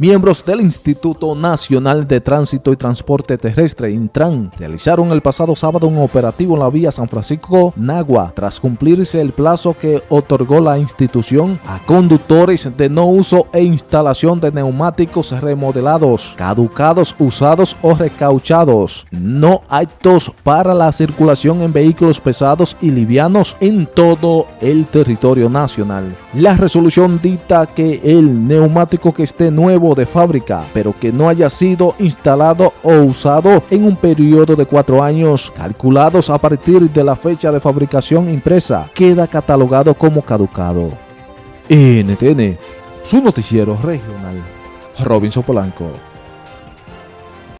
Miembros del Instituto Nacional de Tránsito y Transporte Terrestre, Intran, realizaron el pasado sábado un operativo en la vía San Francisco-Nagua, tras cumplirse el plazo que otorgó la institución a conductores de no uso e instalación de neumáticos remodelados, caducados, usados o recauchados, no aptos para la circulación en vehículos pesados y livianos en todo el territorio nacional. La resolución dicta que el neumático que esté nuevo de fábrica, pero que no haya sido instalado o usado en un periodo de cuatro años, calculados a partir de la fecha de fabricación impresa, queda catalogado como caducado. NTN, su noticiero regional. Robinson Polanco.